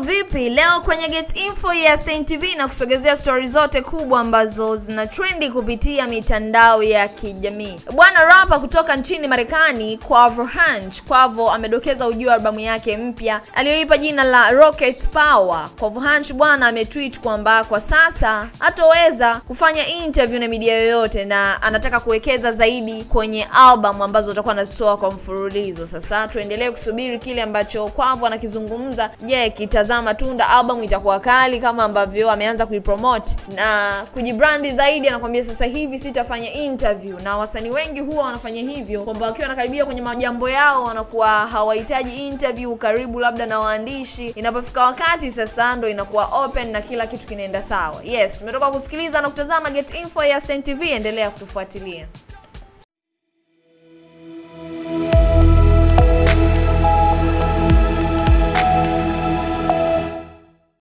vipi? Leo kwenye Get Info ya Stein TV na kusogezea stori zote kubwa ambazo zina trendi kupitia mitandao ya kijamii. Bwana rapa kutoka nchini Marekani Quavo Hunch, Quavo amedokeza ujio albamu yake mpya aliyoipa jina la Rocket Power. Quavo Hunch bwana ametweet kwamba kwa sasa hatoweza kufanya interview na media yoyote na anataka kuwekeza zaidi kwenye album ambazo atakuwa anazitoa kwa mfululizo. Sasa tuendelee kusubiri kile ambacho Quavo anakizungumza. Je, kitazama matunda, album itakuwa kali kama ambavyo ameanza kuipromote na kujibrandi zaidi. Anakuambia sasa hivi sitafanya interview, na wasanii wengi huwa wanafanya hivyo kwamba wakiwa wanakaribia kwenye majambo yao wanakuwa hawahitaji interview karibu labda na waandishi. Inapofika wakati sasa ndo inakuwa open na kila kitu kinaenda sawa. Yes, umetoka kusikiliza na kutazama Get Info ya Stein TV, endelea kutufuatilia.